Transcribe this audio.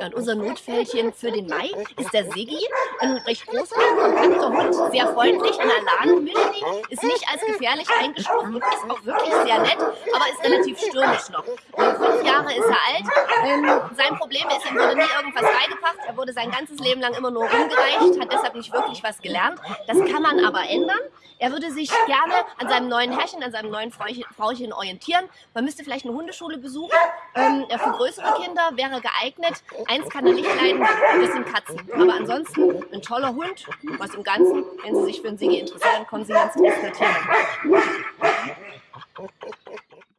Ja, und unser Notfällchen für den Mai ist der Siggi. Ein recht großer, kompakter Hund, sehr freundlich, ein Alan-Mischling, ist nicht als gefährlich eingestuft und ist auch wirklich sehr nett, aber ist relativ stürmisch noch. Fünf Jahre ist er alt. Ähm, sein Problem ist, ihm wurde nie irgendwas beigebracht. Er wurde sein ganzes Leben lang immer nur rumgereicht, hat deshalb nicht wirklich was gelernt. Das kann man aber ändern. Er würde sich gerne an seinem neuen Herrchen, an seinem neuen Frauchen orientieren. Man müsste vielleicht eine Hundeschule besuchen. Ähm, für größere Kinder wäre geeignet. Eins kann er nicht leiden, das sind Katzen. Aber ansonsten ein toller Hund. Was im Ganzen, wenn Sie sich für einen Sigi interessieren, kommen Sie ins Test natürlich.